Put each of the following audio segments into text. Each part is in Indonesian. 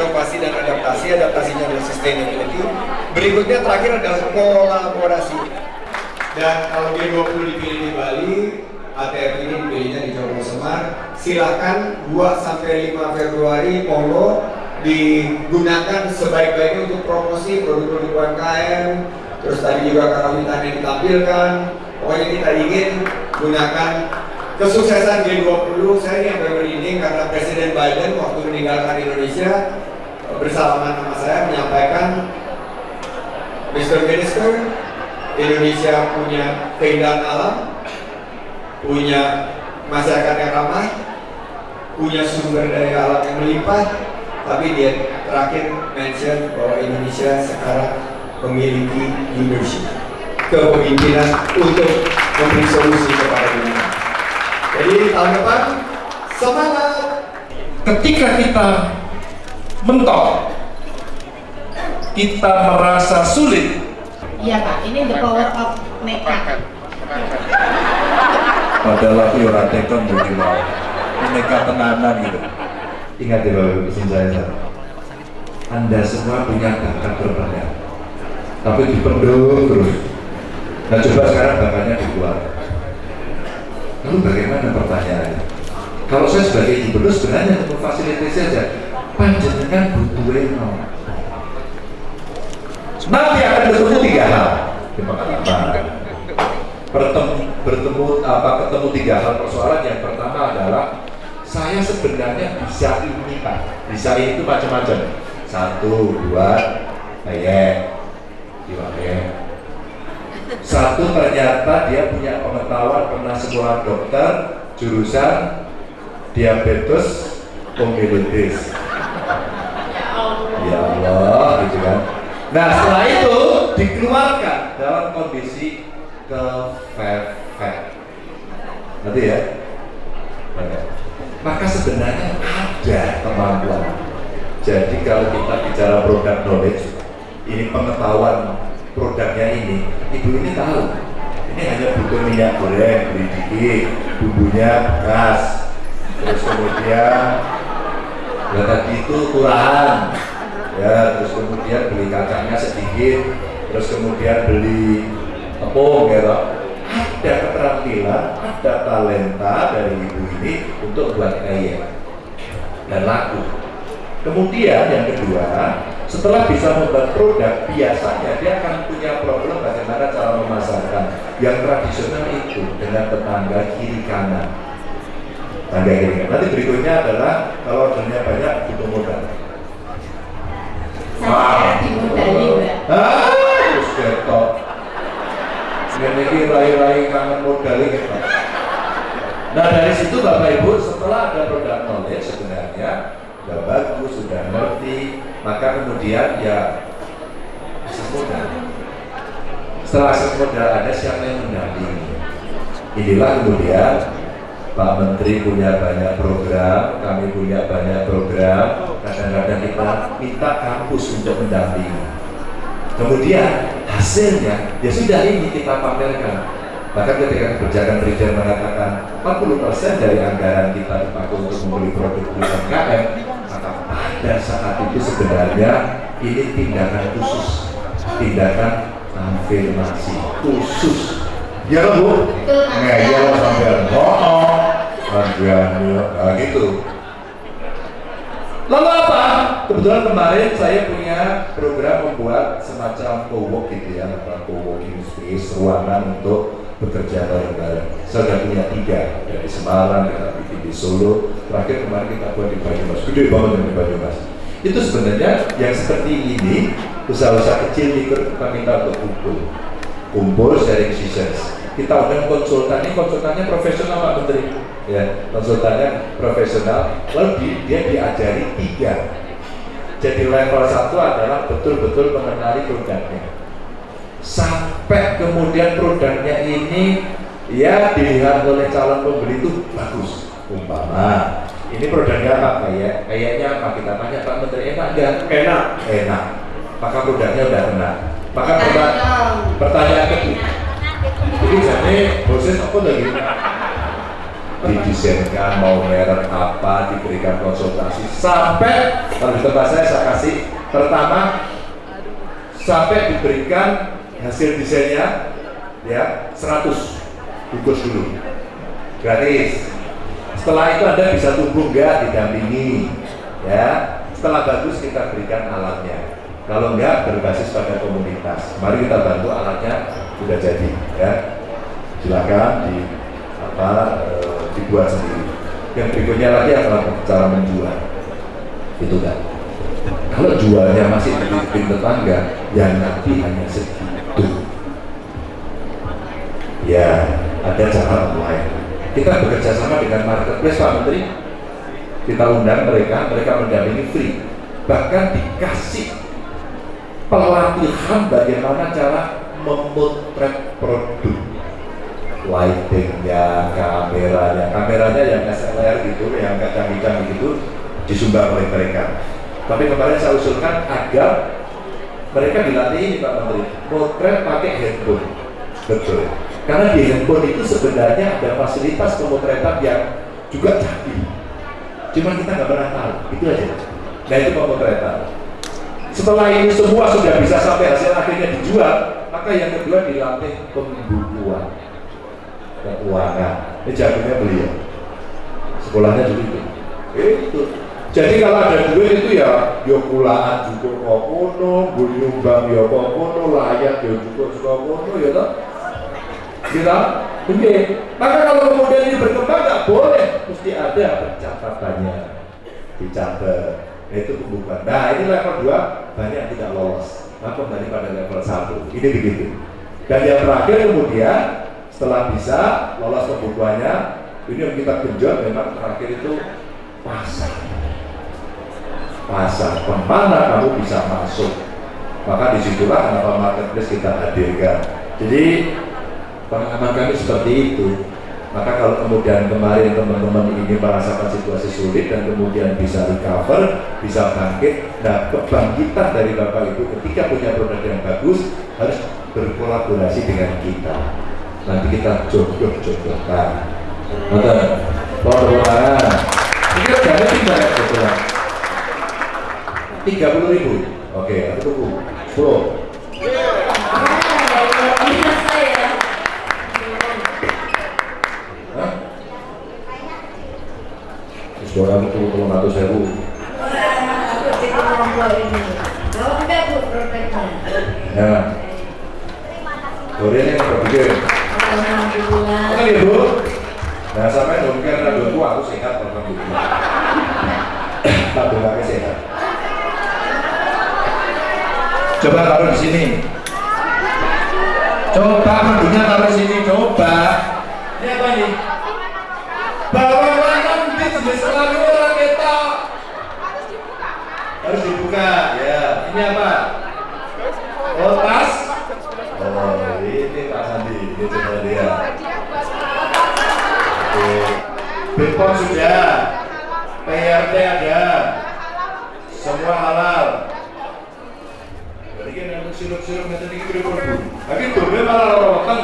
inovasi dan adaptasi adaptasinya adalah sustainability. Berikutnya terakhir adalah kolaborasi. Dan kalau G20 dipilih di Bali ATF ini dipilihnya di Jombang Semar. Silakan 2 sampai 5 Februari monggo digunakan sebaik-baiknya untuk promosi produk-produk UMKM terus tadi juga karawitannya ditampilkan. Pokoknya kita ingin gunakan kesuksesan G20 saya ini yang merinding karena Presiden Biden waktu meninggalkan Indonesia bersalaman sama saya menyampaikan Mr. Minister Indonesia punya keindahan alam punya masyarakat yang ramah punya sumber daya alam yang melimpah tapi dia terakhir mention bahwa Indonesia sekarang memiliki leadership kepemimpinan untuk memberi solusi kepada dunia. Jadi tahun depan semangat. ketika kita mentok. Kita merasa sulit. Iya, Pak. Ini the power of nekat. adalah ora tekon bagi mau mereka tenanan gitu. Ingat ya Bapak izin saya Sar. Anda semua punya bakat berbanyak Tapi dipendung terus. Nah coba sekarang bakatnya dibuat. Lalu bagaimana pertanyaannya? Kalau saya sebagai gubernur sebenarnya untuk fasilitasi saja Panjenengan mau? Nanti akan bertemu tiga hal. Kasih bertemu, bertemu apa ketemu tiga hal persoalan. Yang pertama adalah saya sebenarnya bisa ini pak bisa ini itu macam-macam. Satu dua ayat dua satu ternyata dia punya pengetahuan pernah sekolah dokter jurusan diabetes komilitis Allah gitu kan. Nah setelah itu dikeluarkan dalam kondisi kefefet nanti ya? Maka sebenarnya ada kemampuan. Jadi kalau kita bicara produk knowledge ini pengetahuan produknya ini ibu ini tahu. Ini hanya butuh minyak goreng beli dikit bumbunya bekas. Terus kemudian ya itu kurang ya terus kemudian beli kacangnya sedikit terus kemudian beli tepung gitu ada keterampilan ada talenta dari ibu ini untuk buat kaya dan laku. Kemudian yang kedua setelah bisa membuat produk biasanya dia akan punya problem bagaimana cara memasarkan. Yang tradisional itu dengan tetangga kiri kanan. Tangga kiri kanan nanti berikutnya adalah kalau ordernya banyak butuh modal Mbak. ah terus ketok ini rai-rai kangen modal nah dari situ Bapak Ibu setelah ada produk knowledge sebenarnya sudah bagus, sudah ngerti maka kemudian ya akses modal setelah akses modal ada siapa yang mendampingi inilah kemudian Pak Menteri punya banyak program, kami punya banyak program kadang-kadang kita minta kampus untuk mendampingi. Kemudian hasilnya ya sudah ini kita pamerkan. Bahkan ketika kebijakan presiden mengatakan 40% dari anggaran kita dipakai untuk membeli produk UMKM maka pada saat itu sebenarnya ini tindakan khusus tindakan afirmasi khusus. Ya kan, bu? ngeyel sambil ngomong nah, gitu Lalu apa? Kebetulan kemarin saya punya program membuat semacam co-work gitu ya, apa co-working space, ruangan untuk bekerja bareng-bareng. Saya sudah punya tiga dari Semarang, kita bikin di Solo, terakhir kemarin kita buat di Banyumas, gede banget di Banyumas. Itu sebenarnya yang seperti ini usaha-usaha kecil ikut kita minta untuk kumpul, kumpul sharing sessions. Kita undang konsultan ini konsultannya profesional Pak Menteri, ya konsultannya profesional, lalu di- dia diajari tiga. Jadi level satu adalah betul-betul mengenali produknya. Sampai kemudian produknya ini ya dilihat oleh calon pembeli itu bagus. Umpama ini produknya apa? Kayak kayaknya apa? Kita tanya Pak Menteri enak enggak enak. Enak. Maka produknya udah enak. Maka perta- pertanyaan kedua jadi jadi proses apa lagi? Didesainkan mau merek apa diberikan konsultasi. Sampai kalau di tempat saya saya kasih. Pertama sampai diberikan hasil desainnya ya 100 bungkus dulu. Gratis. Setelah itu anda bisa tumbuh enggak didampingi ya. Setelah bagus kita berikan alatnya. Kalau enggak berbasis pada komunitas. Mari kita bantu alatnya sudah jadi ya silakan di apa eh, dibuat sendiri. Yang berikutnya lagi adalah cara menjual. Itu kan kalau jualnya masih di tetangga yang nanti hanya segitu. Ya ada cara online kita bekerja sama dengan marketplace Pak Menteri. Kita undang mereka mereka mendampingi free. Bahkan dikasih pelatihan bagaimana cara memotret produk lightingnya, kameranya, kameranya yang SLR gitu, yang canggih-canggih gitu disumbang oleh mereka. Tapi kemarin saya usulkan agar mereka dilatih ini Pak Menteri, potret pakai handphone. Betul. Karena di handphone itu sebenarnya ada fasilitas pemotretan yang juga canggih. Cuma kita nggak pernah tahu, itu aja. Nah itu pemotretan. Setelah ini semua sudah bisa sampai hasil akhirnya dijual, maka yang kedua dilatih pembukuan keuangan. Ini jagonya beliau. Sekolahnya dulu itu. Itu. Jadi kalau ada duit itu ya yo kulaan cukup kokono, beli nyumbang yo kokono, layak yo cukup kokono ya toh. Kita Oke. Maka kalau kemudian ini berkembang nggak boleh, mesti ada pencatatannya, dicatat. Itu pembukuan. Nah ini level 2 banyak tidak lolos. Nah kembali pada level 1 Ini begitu. Dan yang terakhir kemudian setelah bisa lolos pembukuannya, ini yang kita genjot memang terakhir itu pasar. Pasar ke mana kamu bisa masuk? Maka di situlah kenapa marketplace kita hadirkan. Jadi pengalaman kami seperti itu. Maka kalau kemudian kemarin teman-teman ini merasakan situasi sulit dan kemudian bisa recover, bisa bangkit, nah kebangkitan dari Bapak Ibu ketika punya produk yang bagus harus berkolaborasi dengan kita. Nanti kita jodoh-jodohkan. Ini kan jangan tiga ya. Tiga puluh ribu. Oke, aku tunggu. Sepuluh. Orang itu ratus ribu. Ya. Korea yang berpikir. Alhamdulillah. Oke ya bu. Nah sampai dong karena dua gua aku sehat alhamdulillah. Tak pakai sehat. Coba taruh di sini. Coba mandunya taruh di sini. Coba. Ini apa ini? Bawa kan di sini selalu orang kita. Harus dibuka. Ya. Ini apa? Oh tas. Oh ini Pak Coba lihat. Oke. Bepom sudah, PRT ada, semua halal. Jadi kan yang sirup-sirup nanti ini berapa ribu? Tapi itu dia malah rotan.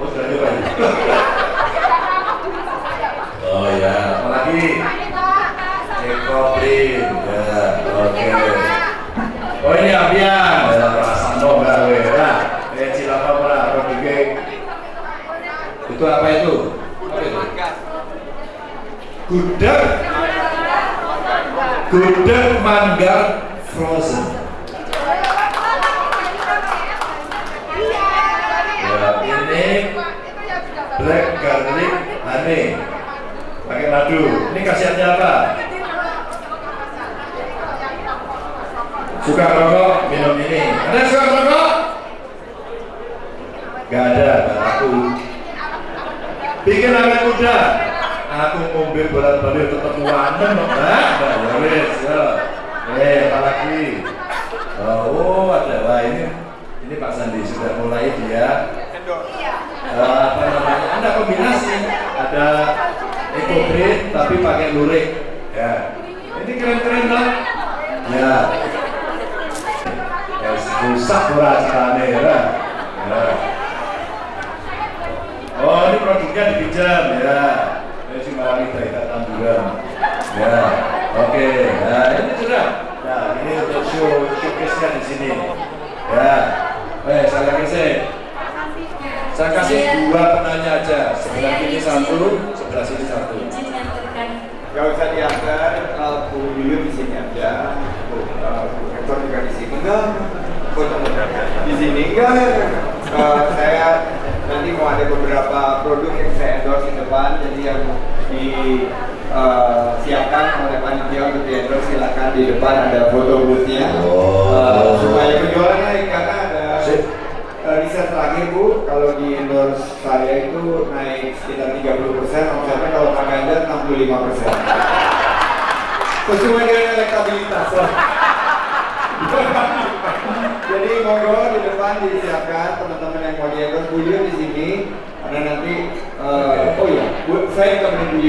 Oh sudah ini. Oh ya, apalagi? Ekoprin, ya, oke. Oh ini Abian, ya, perasaan dong gawe. itu apa itu? Gudeg. Gudeg manggar frozen. Ya ini black garlic nah, honey pakai madu. Ini kasihannya apa? suka rokok minum ini. Ada suka rokok? gak ada aku Bikin awet muda. Aku ngombe bolak-balik tetap wanen, Mbak. Mbak, wis, ya. Eh, apa lagi? Oh, oh, ada. Wah, ini ini Pak Sandi sudah mulai dia eh, apa namanya? Ada kombinasi. Ada EcoGreen tapi pakai lurik. Ya. Ini keren-keren dong. Ya. Ya, susah ora carane ya. Ya. Oh, ini produknya dipinjam ya. Ini si Marani Daita Tanduran. Ya. Oke. Nah, ini sudah. Nah, ini untuk show showcase-nya di sini. Ya. Eh, saya kasih. Saya kasih dua penanya aja. Sebelah sini satu, sebelah sini satu. Gak usah diantar, uh, Bu Yuyun di sini aja, Bu uh, Bu Rektor juga di sini enggak, foto di sini enggak. Uh, saya nanti mau ada beberapa produk yang saya endorse di depan, jadi yang disiapkan oleh panitia untuk di endorse silakan di depan ada foto boothnya, uh, supaya penjualan naik karena ada Sip. uh, riset terakhir Bu, kalau di endorse saya itu naik sekitar 30 persen, omsetnya kalau Pak Ganjar 65 persen. Sesuai dengan elektabilitas. Jadi monggo di depan disiapkan teman-teman yang mau di endorse Bu Yuyun di sini. Karena nanti, uh, oh iya, Bu,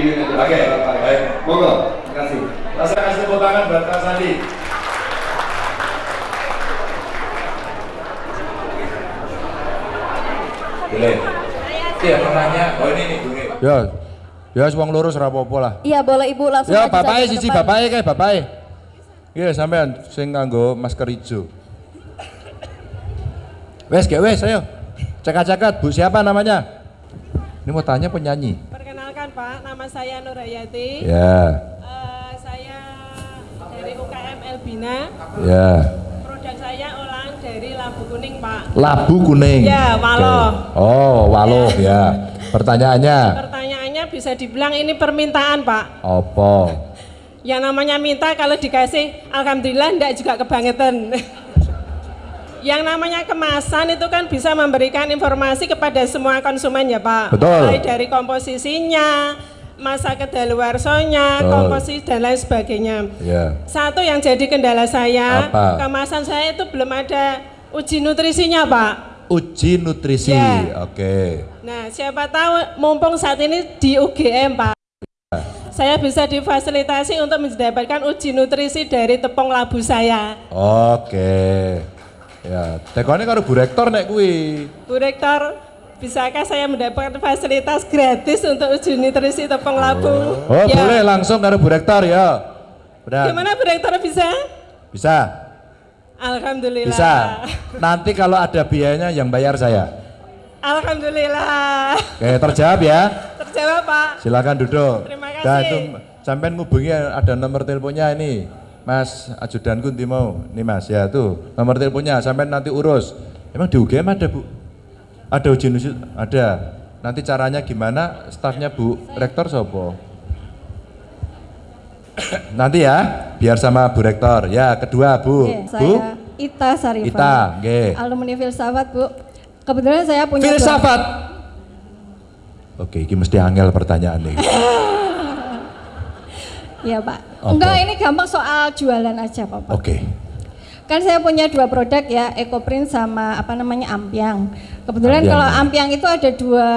saya. Oke, baik. Monggo, terima kasih. Rasa kasih tepuk tangan buat Pak Sandi. Boleh. Iya, penanya. Oh ini nih, Bung. Ya, ya wong loro ora apa-apa lah. Iya boleh ibu langsung Ya bapake ke siji depan. bapake kae bapake. Iya sampean sing nganggo masker hijau. Wes gak wes ayo. Cekat-cekat Bu siapa namanya? Ini mau tanya penyanyi. Nama saya Nurhayati. Ya, Eh, saya dari UKM Elbina. ya. Produk saya olahan dari labu kuning Pak. Labu kuning. Ya, walo. Oke. Oh, walo ya. Pertanyaannya Pertanyaannya bisa dibilang ini permintaan Pak. apa? Yang namanya minta kalau dikasih, Alhamdulillah enggak juga kebangetan. Yang namanya kemasan itu kan bisa memberikan informasi kepada semua konsumen ya Pak. Betul. Mulai dari komposisinya, masa kedaluarsanya, Betul. komposisi dan lain sebagainya. Ya. Satu yang jadi kendala saya, Apa? kemasan saya itu belum ada uji nutrisinya, Pak. Uji nutrisi. Ya. Oke. Nah, siapa tahu mumpung saat ini di UGM, Pak. Saya bisa difasilitasi untuk mendapatkan uji nutrisi dari tepung labu saya. Oke. Ya, tekone karo Bu Rektor nek kuwi. Bu Rektor, bisakah saya mendapatkan fasilitas gratis untuk uji nutrisi tepung labu? Oh, Ya. boleh langsung karo Bu Rektor ya. Benar. Gimana Bu Rektor bisa? Bisa. Alhamdulillah. Bisa. Nanti kalau ada biayanya yang bayar saya. Alhamdulillah. Oke, terjawab ya. Terjawab, Pak. Silakan duduk. Terima kasih. Dan itu sampean ngubungi ada nomor teleponnya ini. Mas ajudanku nanti mau. Nih Mas ya tuh nomor teleponnya sampean nanti urus. Emang di UGM ada Bu? Ada uji nusi? Ada. Nanti caranya gimana? Stafnya Bu Rektor sopo? nanti ya, biar sama Bu Rektor. Ya, kedua Bu. Oke, Bu, saya Ita Sarifah. Ita, nggih. Alumni filsafat, Bu. Kebetulan saya punya dua- filsafat. Oke, ini mesti angel pertanyaan nih. Iya, Pak. Apa? Enggak, ini gampang soal jualan aja, Pak. Oke. Kan saya punya dua produk ya, EcoPrint sama apa namanya Ampiang. Kebetulan Ampiang. kalau Ampiang itu ada dua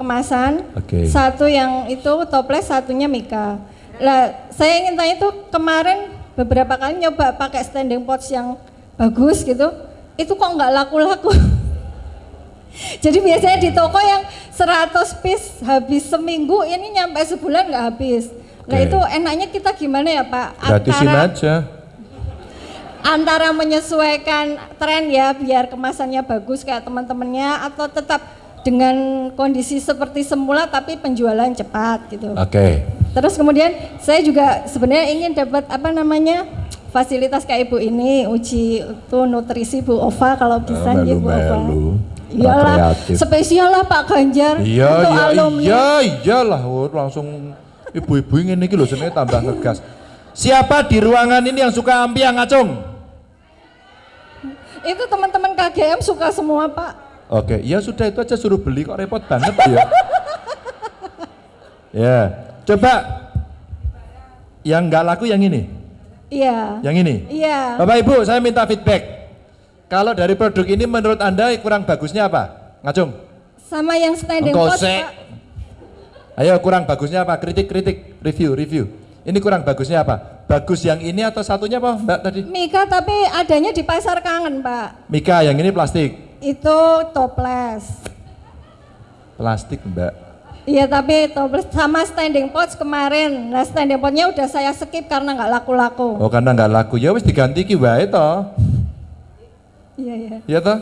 kemasan. Oke. Satu yang itu toples, satunya Mika. Lah, saya ingin tanya itu kemarin beberapa kali nyoba pakai standing pots yang bagus gitu. Itu kok nggak laku-laku. Jadi biasanya di toko yang 100 piece habis seminggu, ini nyampe sebulan nggak habis. Nah itu enaknya kita gimana ya Pak? Gratisin Antara- aja. Antara menyesuaikan tren ya biar kemasannya bagus kayak teman-temannya atau tetap dengan kondisi seperti semula tapi penjualan cepat gitu. Oke. Terus kemudian saya juga sebenarnya ingin dapat apa namanya fasilitas kayak ibu ini uji itu nutrisi Bu Ova kalau bisa Ah, ya Bu Ova. Iyalah, spesial lah Pak Ganjar Iya, untuk iya, alumni. iya, iyalah, oh, langsung Ibu-ibu ini iki lho senenge tambah ngegas. Siapa di ruangan ini yang suka ampiang ngacung? Itu teman-teman KGM suka semua Pak. Oke, ya sudah itu aja suruh beli kok repot banget ya. ya, coba yang nggak laku yang ini, Iya. yang ini. Iya. Bapak Ibu, saya minta feedback. Kalau dari produk ini menurut Anda kurang bagusnya apa? Ngacung. Sama yang standing Engkau pot sek. Pak. Ayo kurang bagusnya apa? Kritik-kritik, review, review. Ini kurang bagusnya apa? Bagus yang ini atau satunya apa Mbak tadi? Mika tapi adanya di pasar kangen Pak. Mika, yang ini plastik. Itu toples. Plastik Mbak. Iya tapi toples sama standing pots kemarin. Nah standing potnya udah saya skip karena nggak laku-laku. Oh karena nggak laku, ya wis diganti ki wae toh. Iya iya. Ya toh?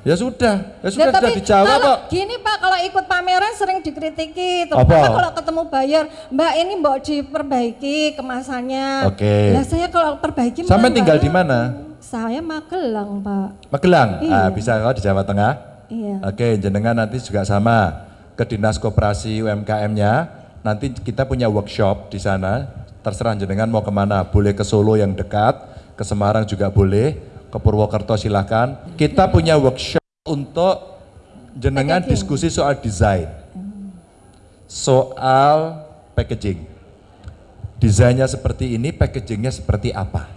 Ya sudah, ya Ya, sudah sudah tapi dijawab kalau kok. gini Pak, kalau ikut pameran sering dikritiki, Apa? terutama kalau ketemu buyer, Mbak ini mbok diperbaiki kemasannya. Oke. Lah saya kalau perbaiki Sampai tinggal di mana? Saya Magelang Pak. Magelang. Iya. Ah, bisa kalau di Jawa Tengah. Iya. Oke, jenengan nanti juga sama ke Dinas Koperasi UMKM-nya. Nanti kita punya workshop di sana. Terserah jenengan mau ke mana. Boleh ke Solo yang dekat, ke Semarang juga boleh, ke Purwokerto silahkan. Kita punya workshop untuk jenengan Packaging. diskusi soal desain, soal packaging. Desainnya seperti ini, packagingnya seperti apa?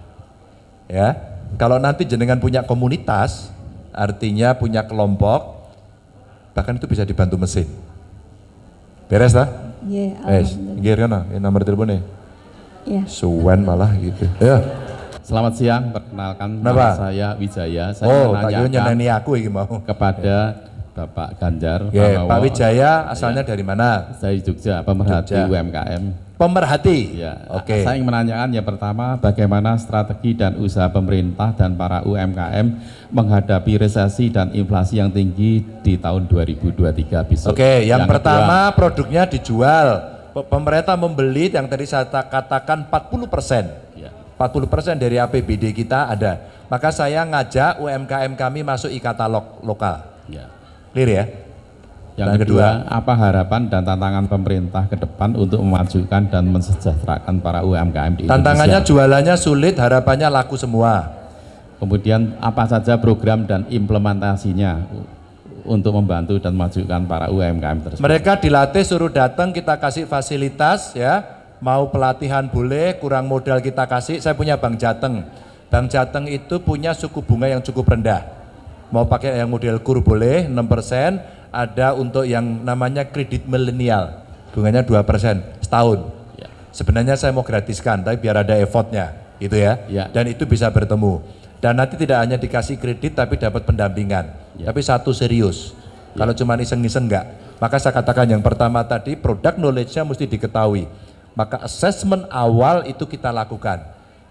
Ya, kalau nanti jenengan punya komunitas, artinya punya kelompok, bahkan itu bisa dibantu mesin. Beres lah? Iya, alhamdulillah. nggih kan ini nomor teleponnya. Iya. Suwen malah gitu. Ya. Selamat siang, perkenalkan nama saya Wijaya. Saya Oh, tak nyeneni aku iki mau. kepada Bapak Ganjar Pranowo. Pak Wijaya asalnya dari mana? Saya di Jogja, pemerhati Jogja. UMKM. Pemerhati. Ya, Oke. Saya ingin menanyakan yang pertama, bagaimana strategi dan usaha pemerintah dan para UMKM menghadapi resesi dan inflasi yang tinggi di tahun 2023 besok. Oke, yang, kedua, pertama produknya dijual. Pe- Pemerintah membeli yang tadi saya ta- katakan 40 persen. Ya. 40 persen dari APBD kita ada. Maka saya ngajak UMKM kami masuk e-katalog lokal. ya. Clear ya? Yang Dan kedua, apa harapan dan tantangan pemerintah ke depan untuk memajukan dan mensejahterakan para UMKM di Tantangannya Indonesia? jualannya sulit, harapannya laku semua. Kemudian apa saja program dan implementasinya untuk membantu dan memajukan para UMKM tersebut? Mereka dilatih suruh datang kita kasih fasilitas ya. Mau pelatihan boleh, kurang modal kita kasih. Saya punya Bank Jateng. Bank Jateng itu punya suku bunga yang cukup rendah. Mau pakai yang model kur boleh 6%, ada untuk yang namanya kredit milenial. Bunganya 2% setahun. Ya. Sebenarnya saya mau gratiskan, tapi biar ada effortnya, gitu ya. Ya. Dan itu bisa bertemu. Dan nanti tidak hanya dikasih kredit, tapi dapat pendampingan. Ya. Tapi satu serius. Kalau cuma iseng-iseng enggak. Maka saya katakan yang pertama tadi, produk knowledge-nya mesti diketahui. Maka assessment awal itu kita lakukan.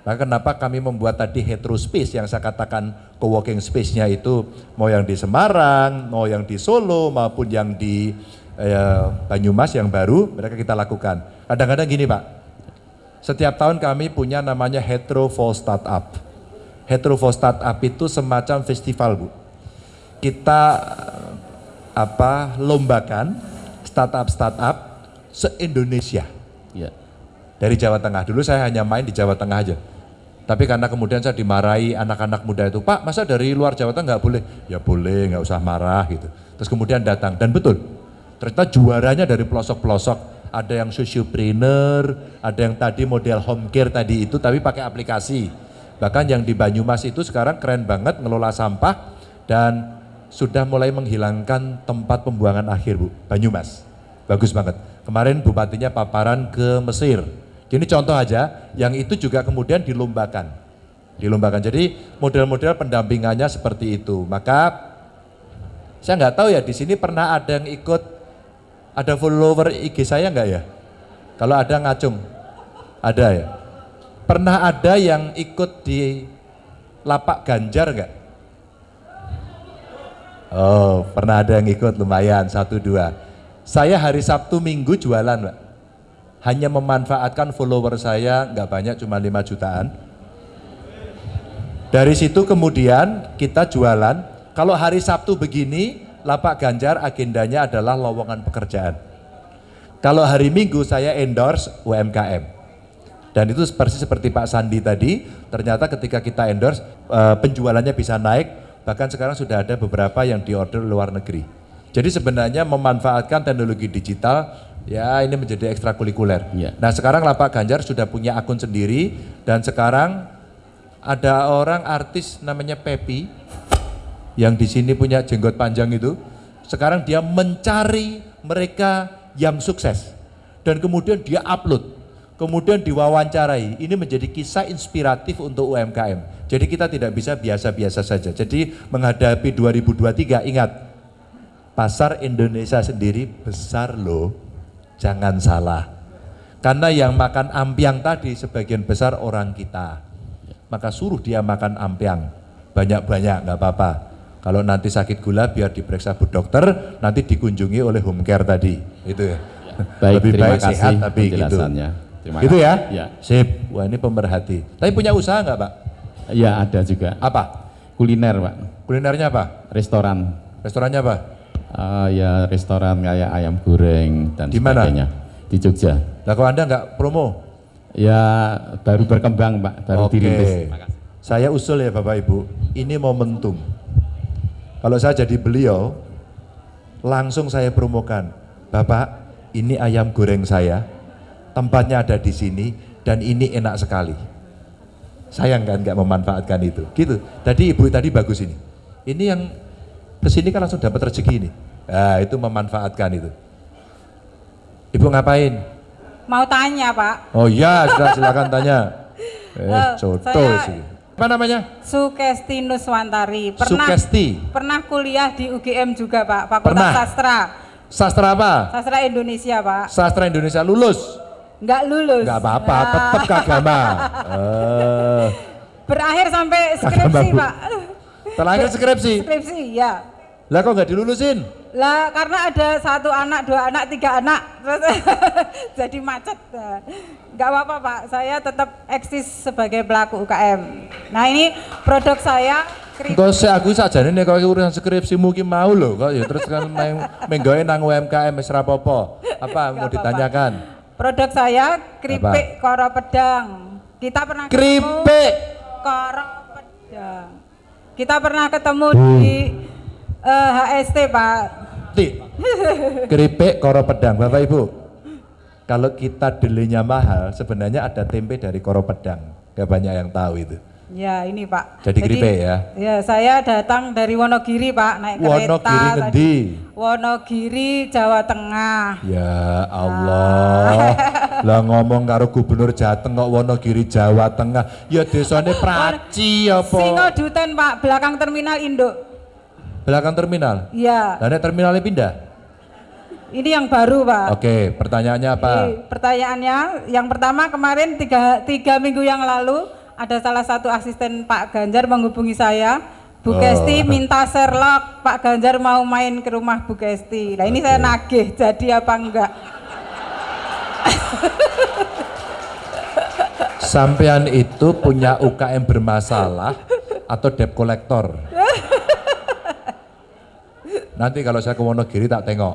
Maka kenapa kami membuat tadi hetero space yang saya katakan co-working space-nya itu mau yang di Semarang, mau yang di Solo maupun yang di eh, Banyumas yang baru mereka kita lakukan. Kadang-kadang gini Pak, setiap tahun kami punya namanya Hetero for Startup. Hetero for Startup itu semacam festival Bu. Kita apa lombakan startup-startup se-Indonesia Ya. dari Jawa Tengah. Dulu saya hanya main di Jawa Tengah aja. Tapi karena kemudian saya dimarahi anak-anak muda itu, Pak masa dari luar Jawa Tengah nggak boleh? Ya boleh, nggak usah marah gitu. Terus kemudian datang, dan betul, ternyata juaranya dari pelosok-pelosok. Ada yang sociopreneur, ada yang tadi model home care tadi itu, tapi pakai aplikasi. Bahkan yang di Banyumas itu sekarang keren banget ngelola sampah dan sudah mulai menghilangkan tempat pembuangan akhir Bu, Banyumas. Bagus banget. Kemarin bupatinya paparan ke Mesir. Ini contoh aja, yang itu juga kemudian dilombakan. Dilombakan. Jadi model-model pendampingannya seperti itu. Maka saya nggak tahu ya di sini pernah ada yang ikut ada follower IG saya nggak ya? Kalau ada ngacung, ada ya. Pernah ada yang ikut di lapak Ganjar nggak? Oh, pernah ada yang ikut lumayan satu dua. Saya hari Sabtu Minggu jualan, Pak. Hanya memanfaatkan follower saya nggak banyak, cuma 5 jutaan. Dari situ kemudian kita jualan. Kalau hari Sabtu begini, lapak Ganjar agendanya adalah lowongan pekerjaan. Kalau hari Minggu saya endorse UMKM. Dan itu persis seperti Pak Sandi tadi, ternyata ketika kita endorse eh, penjualannya bisa naik, bahkan sekarang sudah ada beberapa yang diorder luar negeri. Jadi sebenarnya memanfaatkan teknologi digital ya ini menjadi ekstrakurikuler. Iya. Nah sekarang lah Pak Ganjar sudah punya akun sendiri dan sekarang ada orang artis namanya Pepi yang di sini punya jenggot panjang itu. Sekarang dia mencari mereka yang sukses dan kemudian dia upload, kemudian diwawancarai. Ini menjadi kisah inspiratif untuk UMKM. Jadi kita tidak bisa biasa-biasa saja. Jadi menghadapi 2023 ingat pasar Indonesia sendiri besar loh. Jangan salah. Karena yang makan ampiang tadi sebagian besar orang kita. Maka suruh dia makan ampiang. Banyak-banyak nggak apa-apa. Kalau nanti sakit gula biar diperiksa bu dokter, nanti dikunjungi oleh home care tadi. Itu ya. Baik, Lebih terima baik kasih sehat tapi gitu. Terima Gitu ya? Ya. Sip. Wah ini pemerhati. Tapi punya usaha nggak Pak? Ya ada juga. Apa? Kuliner Pak, Kulinernya apa? restoran. Restorannya apa? Ah, ya restoran kayak ayam goreng dan Di mana? sebagainya. Di Jogja. Lah kalau Anda nggak promo? Ya baru berkembang Pak, baru Oke. dirintis. Saya usul ya Bapak Ibu, ini momentum. Kalau saya jadi beliau, langsung saya promokan. Bapak, ini ayam goreng saya, tempatnya ada di sini, dan ini enak sekali. Sayang kan nggak memanfaatkan itu. Gitu. Tadi ibu tadi bagus ini. Ini yang ke sini kan langsung dapat rezeki ini. Nah, itu memanfaatkan itu. Ibu ngapain? Mau tanya Pak, Oh iya, sudah silakan tanya. Eh, coto saya- sih. Apa namanya? Sukesti Nuswantari. Pernah Sukesti. pernah kuliah di UGM juga Pak, Fakultas Pernah. Sastra. Sastra apa? Sastra Indonesia Pak. Sastra Indonesia lulus. Nggak lulus. Enggak apa-apa, Ah, tetap kagama. Eh, Berakhir sampai skripsi. Pak. Terakhir skripsi. Skripsi ya. Lah kok nggak dilulusin? Lah karena ada satu anak, dua anak, tiga anak, terus jadi macet. Nggak apa-apa Pak, saya tetap eksis sebagai pelaku UKM. Nah ini produk saya Engko sik aku sakjane nek kok urusan skripsi mungkin mau lho kok ya terus kan main menggawe nang UMKM wis rapopo. Apa mau apa-apa. ditanyakan? produk saya keripik koro pedang. Kita pernah Keripik. koro. Kita pernah ketemu Hmm. di eh, HST Pak. Ti. Keripik koro pedang, Bapak Ibu. Kalau kita delinya mahal, sebenarnya ada tempe dari koro pedang. Gak banyak yang tahu itu. Ya ini Pak. Jadi keripik ya? Ya saya datang dari Wonogiri Pak naik kereta. Wonogiri tadi. ngendi? Wonogiri Jawa Tengah. Ya Allah. Lah ngomong karo gubernur Jateng kok Wonogiri Jawa Tengah. Ya desane Praci apa? Singoduten Pak belakang terminal Induk. Belakang terminal. Iya. Lah terminalnya pindah. Ini yang baru Pak. Oke, pertanyaannya apa? Jadi, pertanyaannya yang pertama kemarin tiga, tiga minggu yang lalu ada salah satu asisten Pak Ganjar menghubungi saya Bu Oh. Kesti minta Sherlock Pak Ganjar mau main ke rumah Bu Kesti nah ini saya nagih jadi apa enggak Sampean itu punya UKM bermasalah atau debt collector? Nanti kalau saya ke Wonogiri tak tengok.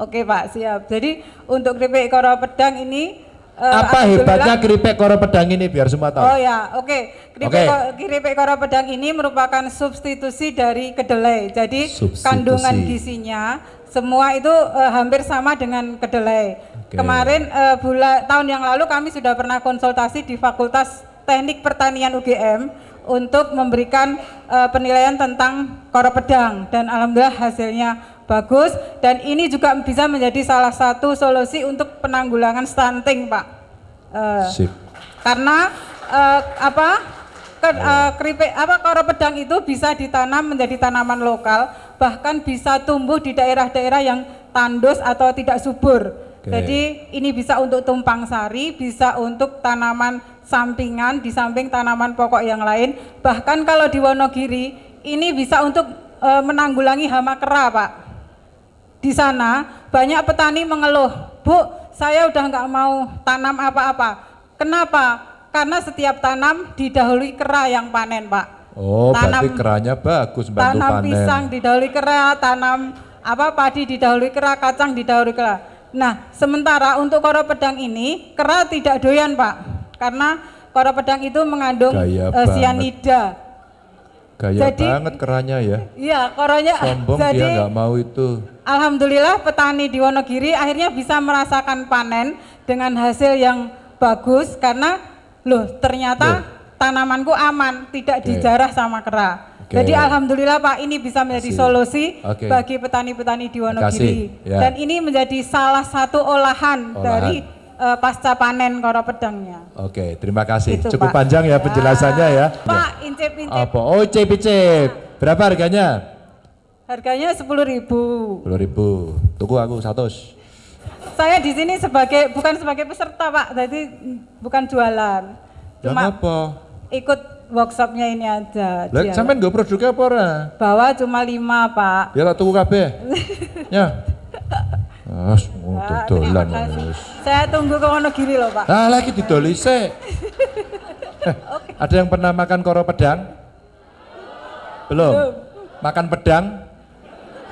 Oke Pak siap jadi untuk keripik koro pedang ini eh, Apa hebatnya keripik koro pedang ini biar semua tahu? Oh ya, oke. Keripik, ko- keripik koro pedang ini merupakan substitusi dari kedelai. Jadi Substitusi. kandungan gizinya semua itu eh, hampir sama dengan kedelai. Oke. Kemarin eh, bulan tahun yang lalu kami sudah pernah konsultasi di Fakultas Teknik Pertanian UGM untuk memberikan eh, penilaian tentang koro pedang dan alhamdulillah hasilnya bagus dan ini juga bisa menjadi salah satu solusi untuk penanggulangan stunting, Pak. Eh, Sip. karena eh, apa ke- eh, keripik apa koro pedang itu bisa ditanam menjadi tanaman lokal bahkan bisa tumbuh di daerah-daerah yang tandus atau tidak subur Oke. jadi ini bisa untuk tumpang sari bisa untuk tanaman sampingan di samping tanaman pokok yang lain bahkan kalau di Wonogiri ini bisa untuk eh, menanggulangi hama kera pak di sana banyak petani mengeluh, Bu, saya udah nggak mau tanam apa-apa. Kenapa? Karena setiap tanam didahului kera yang panen, Pak. Oh, Tanam- berarti keranya bagus bantu Tanam panen. pisang didahului kera, tanam apa padi didahului kera, kacang didahului kera. Nah, sementara untuk koro pedang ini kera tidak doyan, Pak. Karena koro pedang itu mengandung Gaya banget. sianida. Gaya Jadi- banget keranya ya. Iya, koronya Sombong jadi dia nggak mau itu. Alhamdulillah petani di Wonogiri akhirnya bisa merasakan panen dengan hasil yang bagus karena loh ternyata tanamanku aman, tidak Oke. dijarah sama kera. Oke. Jadi alhamdulillah Pak ini bisa menjadi Kasih. solusi Oke. bagi petani-petani di Wonogiri. ya. Dan ini menjadi salah satu olahan, Olahan. dari eh, pasca panen koro pedangnya. Oke, terima kasih. Itu, Cukup Pak. panjang ya penjelasannya ya. Pak, incip-incip Apa? Oh, cip-cip. Berapa harganya? harganya 10.000. 10 ribu. Tuku aku satu. Saya di sini sebagai bukan sebagai peserta Pak, jadi mm, bukan jualan. Ya Cuma apa? ikut workshopnya ini aja. Lah sampean nggo produknya apa ora? Bawa cuma lima Pak. Ya tak tuku kabeh. ya. Ah, dolan. terima kasih. wis. Saya tunggu ke Wonogiri loh Pak. Ah, lagi didoli sik. Eh, Ada yang pernah makan koro pedang? Belum. Makan pedang?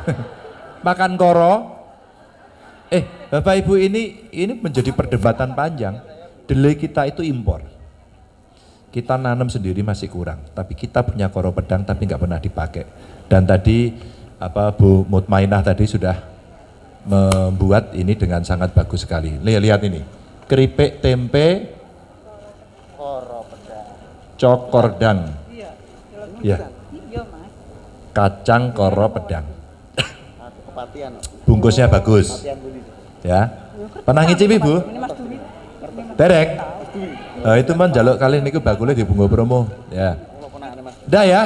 makan koro? Eh, Bapak Ibu ini ini menjadi perdebatan panjang. Delay kita itu impor. Kita nanam sendiri masih kurang, tapi kita punya koro pedang tapi nggak pernah dipakai. Dan tadi apa Bu Mutmainah tadi sudah membuat ini dengan sangat bagus sekali. Lihat, lihat ini, keripik tempe cokordang. Ya. Kacang koro pedang. Bungkusnya bagus. Ya. Pernah ngicipi, Bu? Derek. Nah, itu man jaluk kali niku bakule di bunga promo. Ya. Dah ya.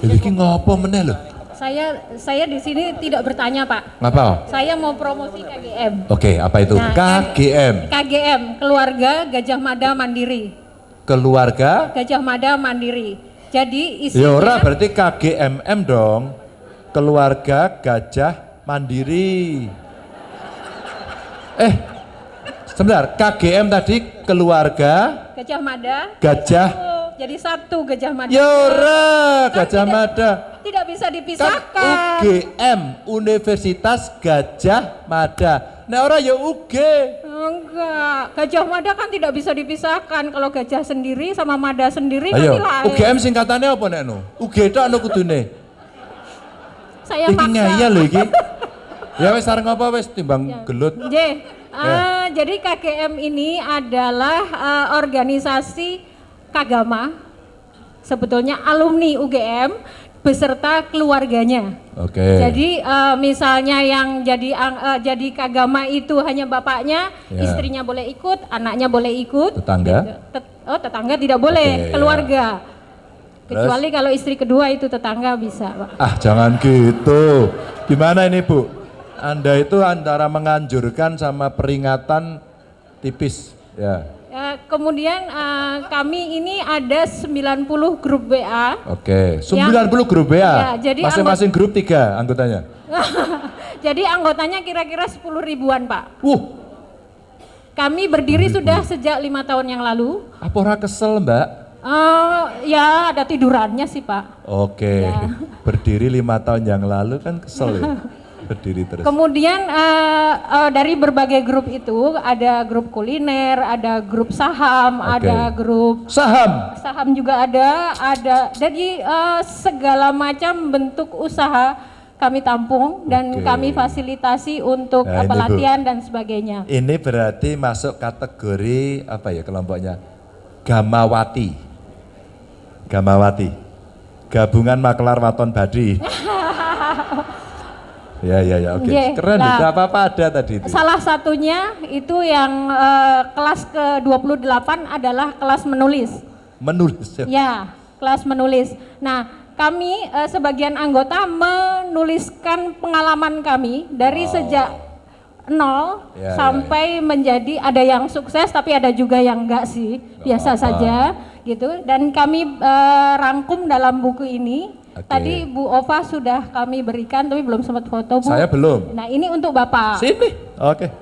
Iki ngopo meneh lho? Saya saya di sini tidak bertanya Pak. Ngapa? Saya mau promosi KGM. Oke, apa itu? Nah, KGM. KGM Keluarga Gajah Mada Mandiri. Keluarga Gajah Mada Mandiri. Jadi Ya ora isinya berarti KGMM dong. Keluarga Gajah Mandiri. Eh, sebentar. KGM tadi keluarga Gajah Mada. Gajah. Oh, jadi satu Gajah Mada. Ya ora, Gajah tidak- Mada. Tidak bisa Kan dipisahkan. UGM Universitas Gajah Mada. Nek ora ya UG. Enggak, Gajah Mada kan tidak bisa dipisahkan. Kalau gajah sendiri sama Mada sendiri Ayo, nanti lain. UGM singkatannya apa nek no? UG tok anu kudune. Saya Iki maksa. lho iki. Ya wis sareng apa wis timbang gelut. Eh, jadi KGM ini adalah eh, organisasi kagama, sebetulnya alumni UGM beserta keluarganya. Oke. Jadi eh, misalnya yang jadi eh, jadi kagama itu hanya bapaknya, Ya. istrinya boleh ikut, anaknya boleh ikut. Tetangga? Tet- oh tetangga tidak boleh, Oke, ya. keluarga. Terus? Kecuali kalau istri kedua itu tetangga bisa, Pak. Ah jangan gitu. Gimana ini Bu? Anda itu antara menganjurkan sama peringatan tipis. Ya. Eh, kemudian eh, kami ini ada 90 grup WA. Oke. 90 Yang- grup WA. Ya, jadi Masing-masing grup tiga anggotanya. Jadi anggotanya kira-kira 10 ribuan Pak. Wuh, Kami berdiri sudah sejak lima tahun yang lalu. apa ora kesel Mbak? Eh, ya ada tidurannya sih Pak. Oke. Ya. Berdiri lima tahun yang lalu kan kesel ya. Berdiri terus. Kemudian eh, eh, dari berbagai grup itu ada grup kuliner, ada grup saham, Oke. ada grup Saham. saham juga ada, ada. Jadi eh, segala macam bentuk usaha kami tampung dan kami fasilitasi untuk Nah, apa ini, Bu. latihan dan sebagainya. Ini berarti masuk kategori apa ya kelompoknya? Gamawati. Gamawati. Gabungan Makelar Waton Badi. ya ya ya oke. Ye, Keren lah. itu apa-apa ada tadi itu. Salah satunya itu yang eh, kelas ke-28 adalah kelas menulis. Menulis. ya. Ya, kelas menulis. Nah, kami eh, sebagian anggota menuliskan pengalaman kami dari sejak nol Ya, ya, sampai menjadi ada yang sukses tapi ada juga yang enggak sih, biasa saja gitu. Dan kami eh, rangkum dalam buku ini. Oke. Tadi Bu Ova sudah kami berikan tapi belum sempat foto Bu. Saya belum. Nah, ini untuk Bapak. Sini. Oke.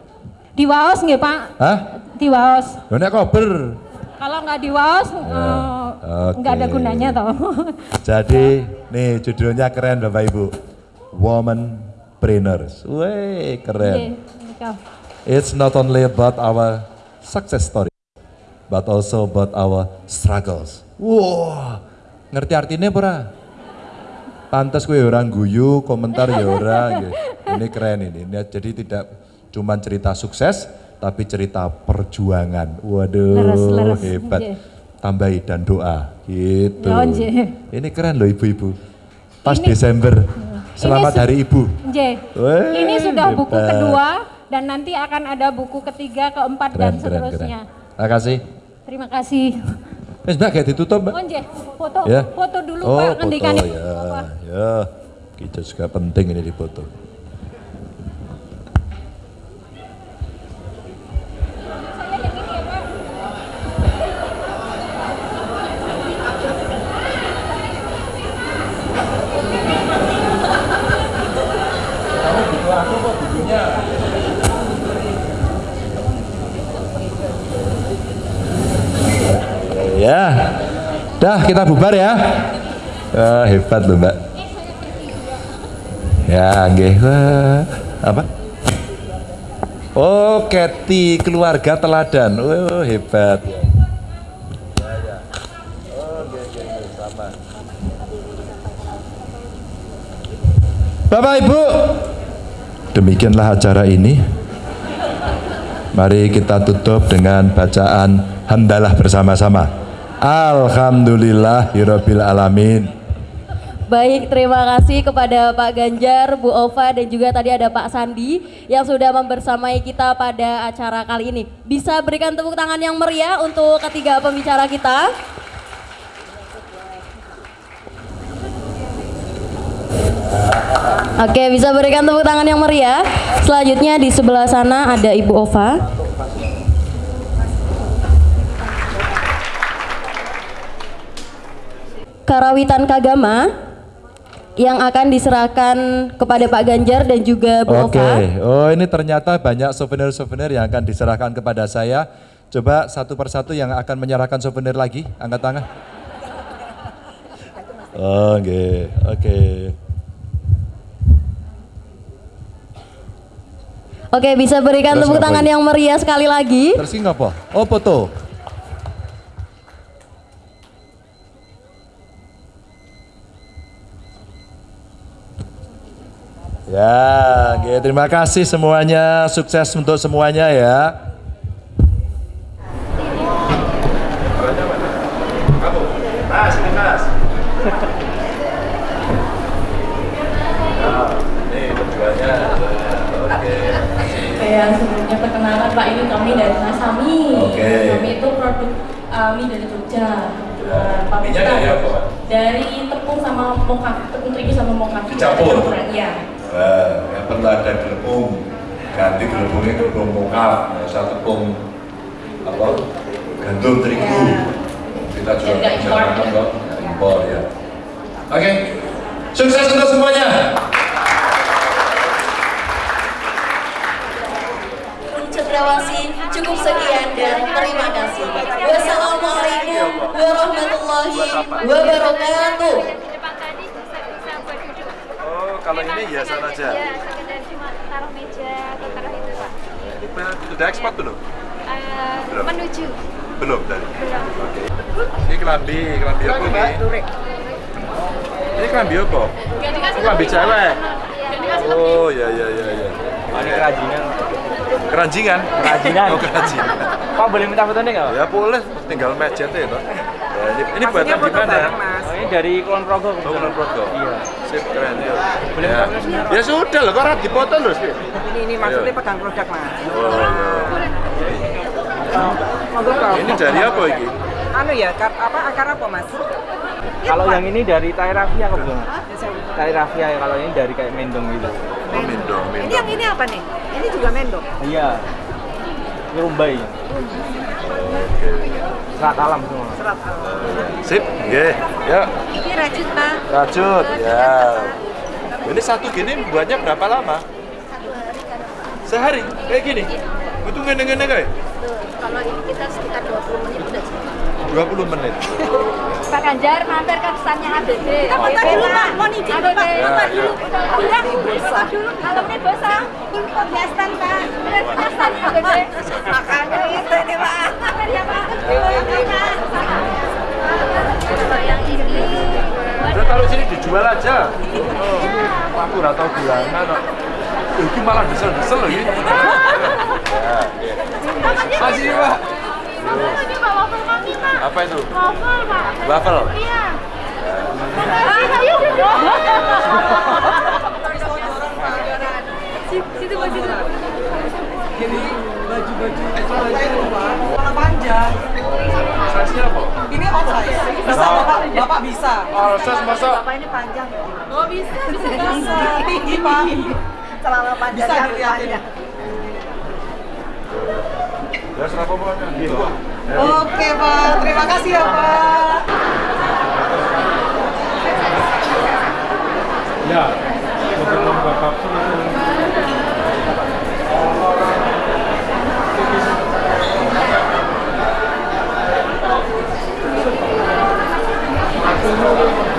Di Waos nggih, Pak? Hah? Di Waos. Lo nek kober. Kalau nggak di Waos eh, nggak ada gunanya toh. Jadi nih judulnya keren Bapak Ibu. Woman Brainers. Weh, keren. Iya. Kau. It's not only about our success story, but also about our struggles. Wah, ngerti artinya ora? Pantas gue orang guyu, komentar ya ora. gitu. Ini keren ini. Ini Jadi tidak cuma cerita sukses, tapi cerita perjuangan. Waduh, Leres, leres. hebat. Nggih. Tambahi dan doa, gitu. Ya, nggih. Ini keren loh ibu-ibu. Pas Ini- Desember, selamat Hari Ibu. Weh, Ini sudah buku hebat. kedua dan nanti akan ada buku ketiga, keempat dan Keren, keren, keren. seterusnya. Terima kasih. Terima kasih. Wes Mbak, kayak ditutup Mbak. Oh, nggih. foto, Ya. foto dulu oh, Pak ngendikane. ya, ya. Kita juga penting ini di kita bubar ya. Ah, hebat loh mbak. Ya, nggih. Wah, Apa? Oh, Kathy keluarga teladan. Oh, hebat. Oh. Bapak Ibu, demikianlah acara ini. Mari kita tutup dengan bacaan hamdalah bersama-sama. Alhamdulillahirabbil alamin. Baik, terima kasih kepada Pak Ganjar, Bu Ova, dan juga tadi ada Pak Sandi yang sudah membersamai kita pada acara kali ini. Bisa berikan tepuk tangan yang meriah untuk ketiga pembicara kita. Oke, bisa berikan tepuk tangan yang meriah. Selanjutnya di sebelah sana ada Ibu Ova. Karawitan Kagama yang akan diserahkan kepada Pak Ganjar dan juga Bu Oke, Ova. oh ini ternyata banyak souvenir-souvenir yang akan diserahkan kepada saya. Coba satu persatu yang akan menyerahkan souvenir lagi, angkat tangan. Oh, oke, oke. Oke, bisa berikan Terus tepuk tangan yang meriah sekali lagi. Terus apa? Oh, foto. Ya, oke, terima kasih semuanya, sukses untuk semuanya ya. Sebelumnya perkenalan Pak ini kami dari Masami. Oke. Kami itu produk mie dari Jogja. Minyak dari apa, Pak? Dari tepung sama mocha, tepung terigu sama mocha. Dicampur? Iya. Nah, yang perlu ada gelepung. Ganti gelepungnya gelepung mokaf, nggak usah tepung apa gandum terigu. Kita juga makan kok, impor ya. Oke, sukses untuk semuanya. Cendrawasih cukup sekian dan terima kasih. Wassalamualaikum warahmatullahi wabarakatuh. Kalau ini hiasan aja. Ya, sekedar cuma taruh meja atau taruh itu pak. Ini sudah ekspor belum? Eh, Belum. menuju. Belum tadi. Belum. Oke. Ini kelambi, kelambi apa ini? Ini kelambi apa? Kelambi cewek. Oh, ya ya ya ya. Ini kerajinan. Keranjingan? Kerajinan. Oh, kerajinan. Pak boleh minta foto nih nggak? Ya boleh, tinggal match aja itu. Ya, ini, ini buatan gimana? Ini dari Kulon Progo. Oh, Kulon Progo. Iya. Sip, keren ya. Boleh ya. ya sudah loh, kok harus dipoto loh. Sip. Ini ini maksudnya pegang produk mas. Oh, ya. Monggo Pak. Ini dari apa ini? Anu ya, kar, apa akar apa mas? Kalau yang ini dari tai rafia kok belum? Tai rafia ya, kalau ini dari kayak mendong gitu. Oh, mendong, Ini mendong. yang ini apa nih? Ini juga mendong. Iya. Ini rumbai. Serat alam semua. Serat Sip, nggih. Ya, Ini rajut pak. rajut. Ya. Ini satu gini buatnya berapa lama? Sehari, kayak gini. Itu ngene-ngene kayak. Kalau ini kita sekitar 20 menit. 20 menit. Pak Ganjar mampir ke pesannya ABD. Kita foto dulu, Pak. Mau izin. Pak. Foto dulu. Udah, foto dulu. Kalau ini bosa. Punya stand, Pak. Stand ABD. Makanya itu ini, Pak. Ya, Pak. Ini. Udah taruh sini dijual aja. Oh, aku nggak tahu bulanan. Itu malah desel-desel loh ini. Ya, iya. Masih Pak. Ini Pak waffle kami, Pak. Apa itu? Waffle, Pak. Waffle. Iya. Ayo, Situ, Pak, situ. Jadi baju-baju warna panjang. Size-nya apa? Ini oversize. Bisa bapak, bapak bisa. Oh, size masa? Bapak ini panjang. Oh bisa, bisa Bisa. Tinggi pak. Celana panjang. Bisa dilihatin. Oke pak, terima kasih ya pak. Ya, beberapa bapak Nek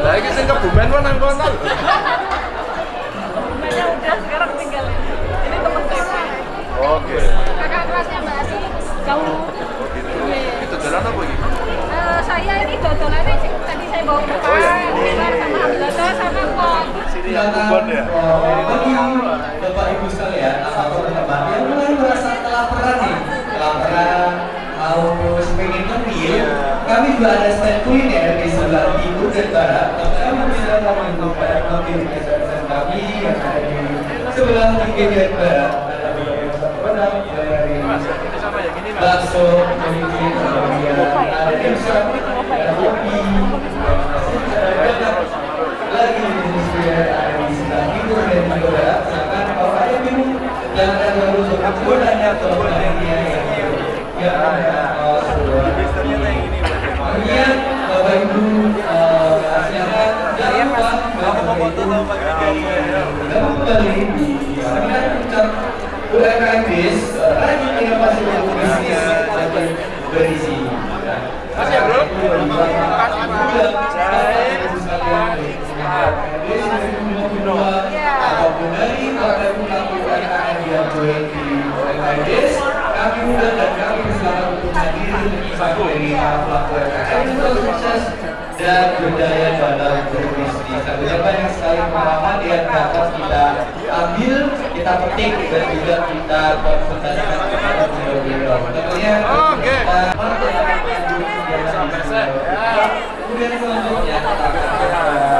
Lah iki sing kebumen kok nang kono. Bumennya udah sekarang tinggal ini temen saya. Oke. Kakak kelasnya Mbak Ati. Jauh. Oh gitu. Itu jalan apa iki? Eh, saya ini dodolannya sih, tadi saya bawa ke Oh, ya. Keluar sama Hamzata sama Pon. Sini yang kubon ya. Bagi Bapak Ibu sekalian, apa pun teman yang mulai merasa kelaparan nih, kelaparan, haus, pengen ngemil, kami juga ada stand kuliner di sebelah timur dan barat. Kami bisa ngemil restoran kami yang ada di sebelah timur dan barat. Dari bakso, kemudian ada ada kopi, lagi ada di sebelah timur dan barat. Silakan kalau ada minum yang ada. Ya, oh, sebuah. Kemudian Bapak Ibu eh, silakan jangan lupa Bapak Ibu Gabung kembali di seminar puncak UMKM BIS Rajin Inovasi untuk Bisnis Makin Berisi. Masih ya bro? Apa pun dari apa pun laku UMKM yang join di UMKM BIS dan kami bersama untuk hadir sebagai dari pelaku UMKM sukses dan budaya dalam berbisnis. Tentunya banyak sekali pengalaman yang dapat kita ambil, kita petik dan juga kita konsultasikan kepada beliau-beliau. Tentunya Oke. Kemudian selanjutnya kita juga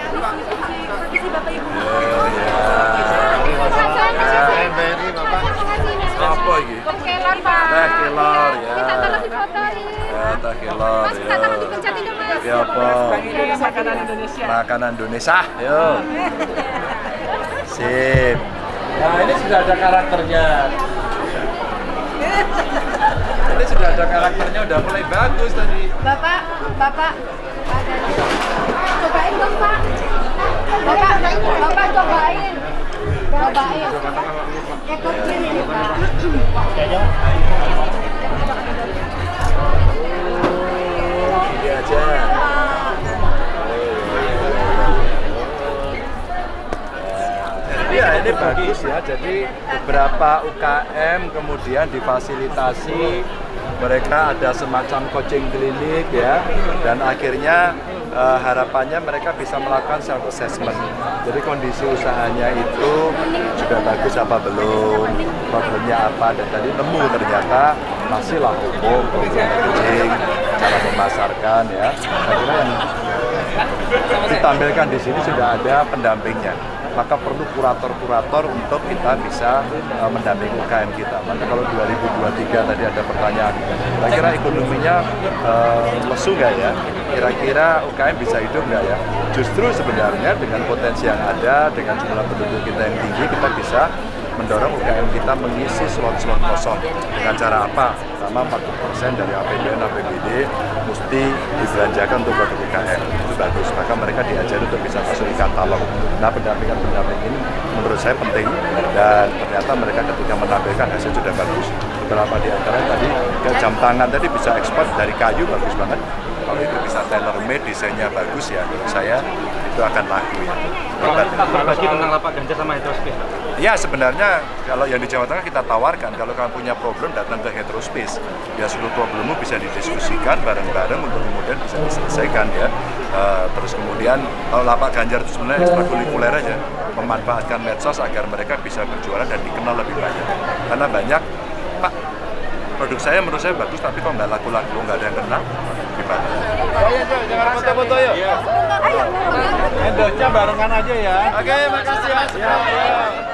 Mas, minta tolong ya. dipencetin dong, Mas. Ya apa? Makanan Indonesia. Makanan Indonesia, yo. Sip. Nah, ini sudah ada karakternya. Ini sudah ada karakternya, udah mulai bagus tadi. Bapak, Bapak. Cobain dong, Pak. Bapak, Bapak cobain. Cobain. Ekor kiri Pak. Aja. Ya ini bagus ya. Jadi beberapa UKM kemudian difasilitasi mereka ada semacam coaching klinik ya dan akhirnya eh, harapannya mereka bisa melakukan self assessment. Jadi kondisi usahanya itu sudah bagus apa belum, problemnya apa dan tadi nemu ternyata masihlah umum, coaching, cara memasarkan ya. Saya kira yang ditampilkan di sini sudah ada pendampingnya maka perlu kurator-kurator untuk kita bisa uh, mendampingi UKM kita. Maka kalau 2023 tadi ada pertanyaan, kira-kira ekonominya uh, lesu nggak ya? Kira-kira UKM bisa hidup nggak ya? Justru sebenarnya dengan potensi yang ada, dengan jumlah penduduk kita yang tinggi, kita bisa mendorong UKM kita mengisi slot-slot kosong. Dengan cara apa? Pertama 40% dari APBN, APBD mesti dibelanjakan untuk produk UKM. Itu bagus. Maka mereka diajari untuk bisa masuk di katalog. Nah pendampingan-pendamping ini menurut saya penting dan ternyata mereka ketika menampilkan hasil sudah bagus. Beberapa di antara tadi jam tangan tadi bisa ekspor dari kayu bagus banget. Kalau itu bisa tailor made, desainnya bagus ya menurut saya itu akan laku ya. Berbagi tentang lapak Ganjar sama Heterospis. Ya sebenarnya kalau yang di Jawa Tengah kita tawarkan. Kalau kamu punya problem datang ke Heterospis. Ya seluruh problemmu bisa didiskusikan bareng-bareng untuk kemudian bisa diselesaikan ya. Eh, terus kemudian kalau lapak Ganjar itu sebenarnya ekstrakurikuler aja. Memanfaatkan medsos agar mereka bisa berjualan dan dikenal lebih banyak. Karena banyak Pak produk saya menurut saya bagus tapi kok nggak laku-laku nggak ada yang kenal gimana? Ayo, jangan foto-foto yuk. Endosnya barengan aja ya. Oke, makasih ya. Ya, ya.